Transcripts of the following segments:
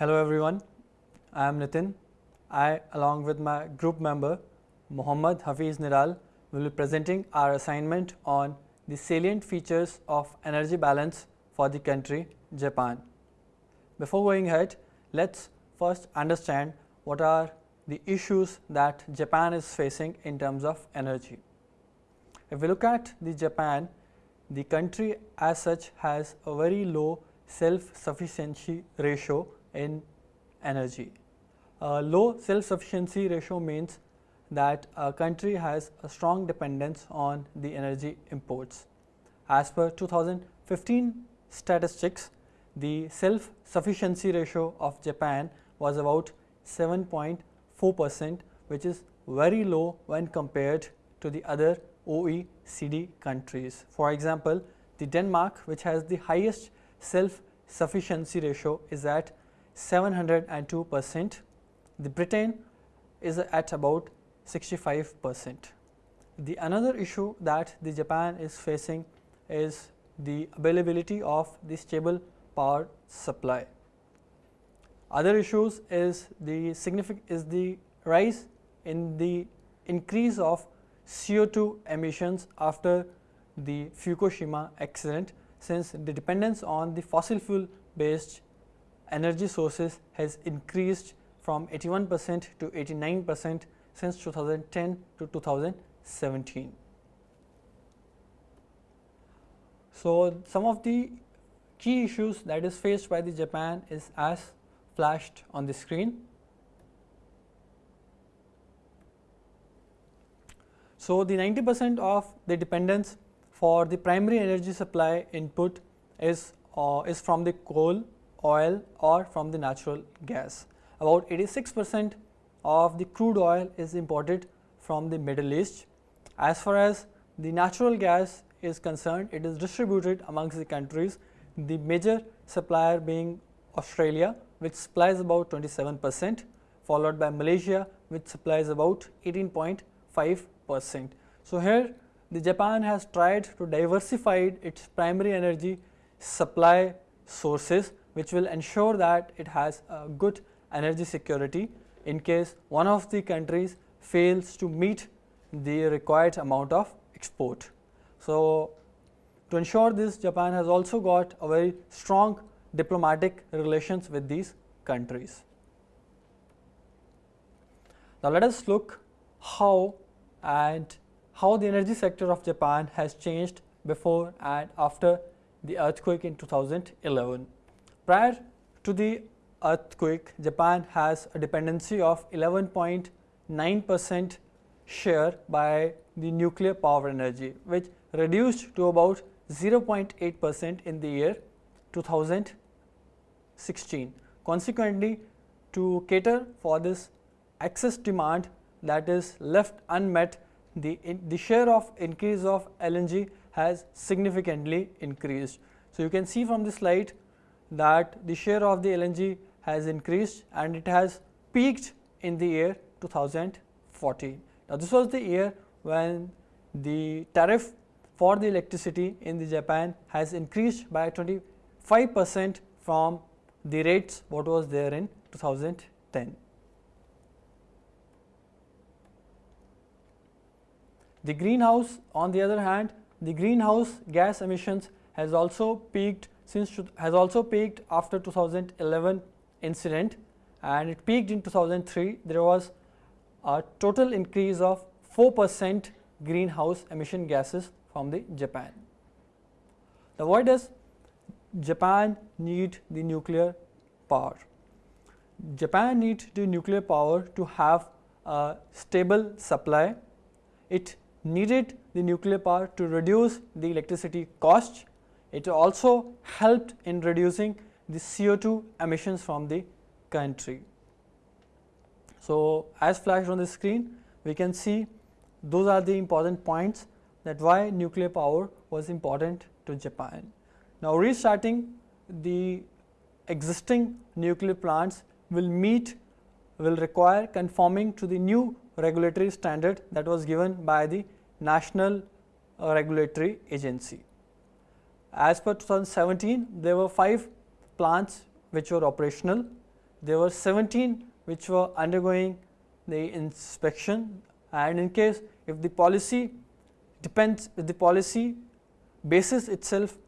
Hello everyone, I am Nitin. I along with my group member Muhammad Hafiz Niral will be presenting our assignment on the salient features of energy balance for the country Japan. Before going ahead, let us first understand what are the issues that Japan is facing in terms of energy. If we look at the Japan, the country as such has a very low self-sufficiency ratio in energy. A low self-sufficiency ratio means that a country has a strong dependence on the energy imports. As per 2015 statistics, the self-sufficiency ratio of Japan was about 7.4 percent which is very low when compared to the other OECD countries. For example, the Denmark which has the highest self sufficiency ratio is at 702 percent, the Britain is at about 65 percent. The another issue that the Japan is facing is the availability of the stable power supply. Other issues is the significant is the rise in the increase of CO2 emissions after the Fukushima accident since the dependence on the fossil fuel based energy sources has increased from 81 percent to 89 percent since 2010 to 2017. So, some of the key issues that is faced by the Japan is as flashed on the screen. So, the 90 percent of the dependence for the primary energy supply input is uh, is from the coal, oil or from the natural gas. About 86 percent of the crude oil is imported from the Middle East. As far as the natural gas is concerned, it is distributed amongst the countries, the major supplier being Australia which supplies about 27 percent, followed by Malaysia which supplies about 18.5 percent. So, here the Japan has tried to diversify its primary energy supply sources which will ensure that it has a good energy security in case one of the countries fails to meet the required amount of export. So, to ensure this Japan has also got a very strong diplomatic relations with these countries. Now, let us look how and how the energy sector of Japan has changed before and after the earthquake in 2011. Prior to the earthquake, Japan has a dependency of 11.9 percent share by the nuclear power energy, which reduced to about 0.8 percent in the year 2016. Consequently, to cater for this excess demand that is left unmet, the, in, the share of increase of LNG has significantly increased. So, you can see from the slide that the share of the LNG has increased and it has peaked in the year 2014. Now, this was the year when the tariff for the electricity in the Japan has increased by 25 percent from the rates what was there in 2010. The greenhouse on the other hand, the greenhouse gas emissions has also peaked since has also peaked after 2011 incident and it peaked in 2003. There was a total increase of 4 percent greenhouse emission gases from the Japan. Now, why does Japan need the nuclear power? Japan needs the nuclear power to have a stable supply. It needed the nuclear power to reduce the electricity cost. It also helped in reducing the CO2 emissions from the country. So, as flashed on the screen, we can see those are the important points that why nuclear power was important to Japan. Now, restarting the existing nuclear plants will meet will require conforming to the new regulatory standard that was given by the National uh, Regulatory Agency. As per 2017, there were 5 plants which were operational. there were 17 which were undergoing the inspection and in case if the policy depends if the policy bases itself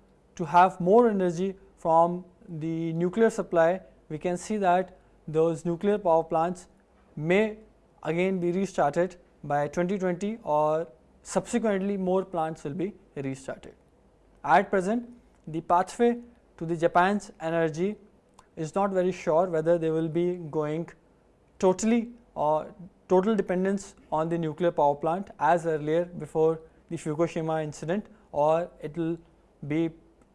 to have more energy from the nuclear supply we can see that those nuclear power plants may again be restarted by 2020 or subsequently more plants will be restarted. At present the pathway to the Japan's energy is not very sure whether they will be going totally or total dependence on the nuclear power plant as earlier before the Fukushima incident or it will be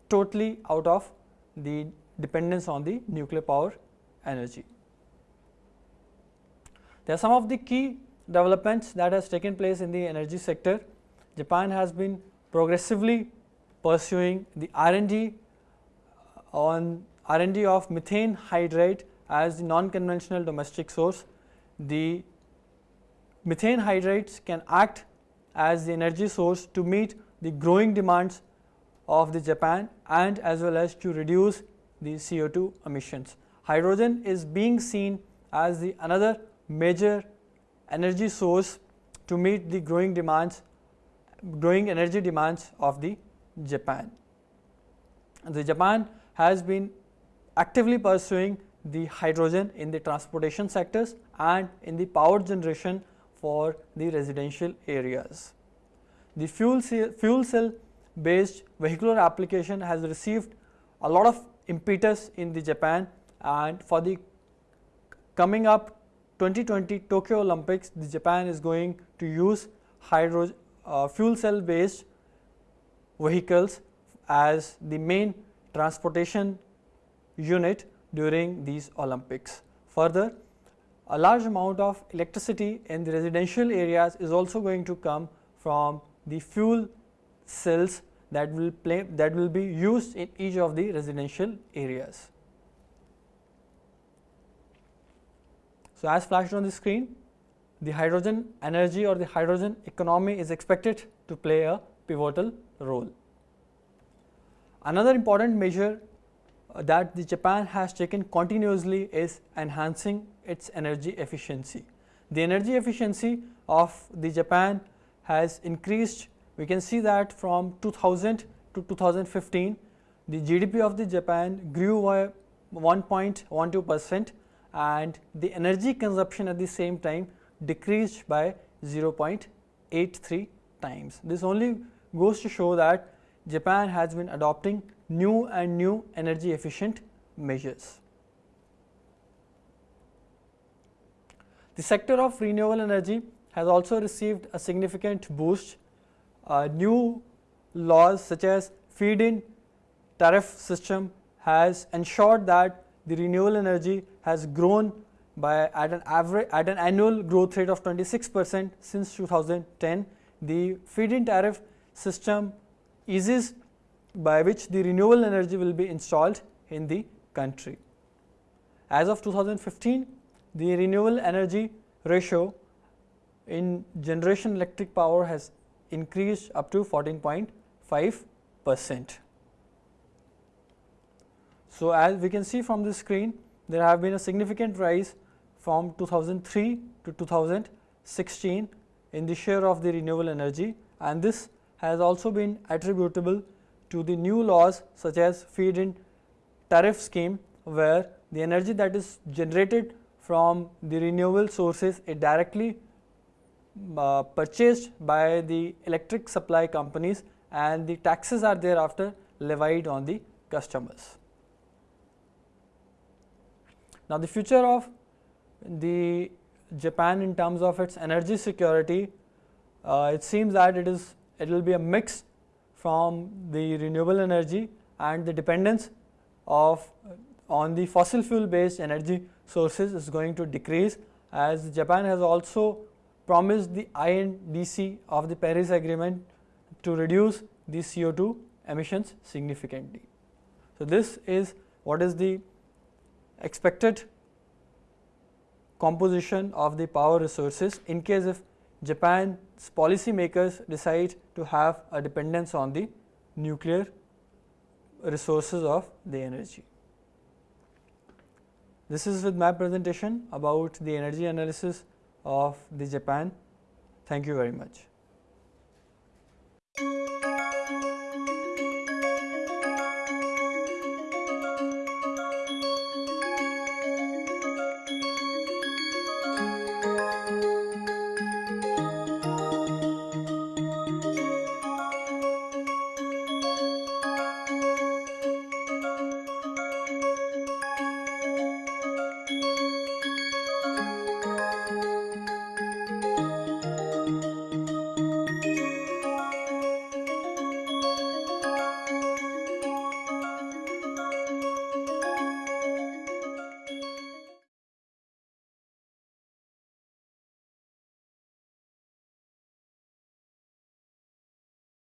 totally out of the dependence on the nuclear power energy. There are some of the key developments that has taken place in the energy sector. Japan has been progressively pursuing the R&D uh, on R&D of methane hydrate as the non-conventional domestic source. The methane hydrates can act as the energy source to meet the growing demands of the Japan and as well as to reduce the CO2 emissions. Hydrogen is being seen as the another major energy source to meet the growing demands growing energy demands of the Japan. The Japan has been actively pursuing the hydrogen in the transportation sectors and in the power generation for the residential areas. The fuel cell, fuel cell based vehicular application has received a lot of impetus in the Japan and for the coming up 2020 Tokyo Olympics the Japan is going to use hydro uh, fuel cell based vehicles as the main transportation unit during these Olympics. Further, a large amount of electricity in the residential areas is also going to come from the fuel cells that will play that will be used in each of the residential areas. So, as flashed on the screen, the hydrogen energy or the hydrogen economy is expected to play a pivotal role. Another important measure uh, that the Japan has taken continuously is enhancing its energy efficiency. The energy efficiency of the Japan has increased. We can see that from 2000 to 2015, the GDP of the Japan grew by 1.12 percent and the energy consumption at the same time decreased by 0.83 times. This only goes to show that Japan has been adopting new and new energy efficient measures. The sector of renewable energy has also received a significant boost. Uh, new laws such as feed-in tariff system has ensured that the renewable energy has grown by at an average at an annual growth rate of 26 percent since 2010. The feed-in tariff system eases by which the renewable energy will be installed in the country. As of 2015, the renewable energy ratio in generation electric power has increased up to 14.5 percent. So, as we can see from this screen, there have been a significant rise from 2003 to 2016 in the share of the renewable energy and this has also been attributable to the new laws such as feed in tariff scheme where the energy that is generated from the renewable sources is directly uh, purchased by the electric supply companies and the taxes are thereafter levied on the customers. Now, the future of the Japan in terms of its energy security, uh, it seems that it is it will be a mix from the renewable energy and the dependence of uh, on the fossil fuel based energy sources is going to decrease as Japan has also promised the INDC of the Paris agreement to reduce the CO2 emissions significantly. So, this is what is the expected composition of the power resources in case if Japan's policymakers decide to have a dependence on the nuclear resources of the energy. This is with my presentation about the energy analysis of the Japan. Thank you very much.